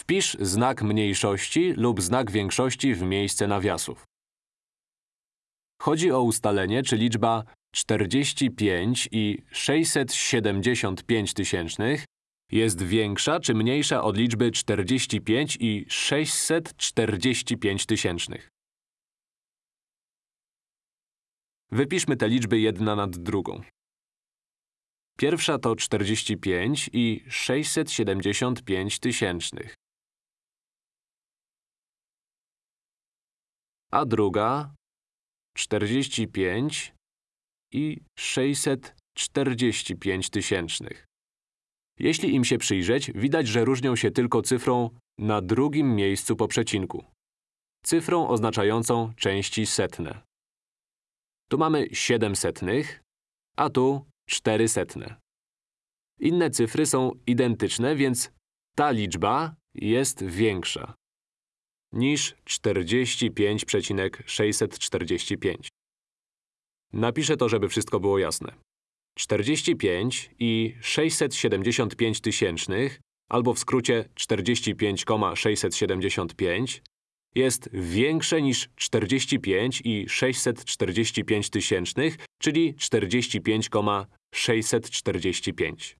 Wpisz znak mniejszości lub znak większości w miejsce nawiasów. Chodzi o ustalenie, czy liczba 45 i 675 tysięcznych jest większa czy mniejsza od liczby 45 i 645 tysięcznych. Wypiszmy te liczby jedna nad drugą. Pierwsza to 45 i 675 tysięcznych. A druga 45 i 645 tysięcznych. Jeśli im się przyjrzeć, widać, że różnią się tylko cyfrą na drugim miejscu po przecinku. Cyfrą oznaczającą części setne. Tu mamy 7 setnych, a tu 4 setne. Inne cyfry są identyczne, więc ta liczba jest większa niż 45,645. Napiszę to, żeby wszystko było jasne. 45 i 675 tysięcznych, albo w skrócie 45,675 jest większe niż 45 i 645 tysięcznych, czyli 45,645.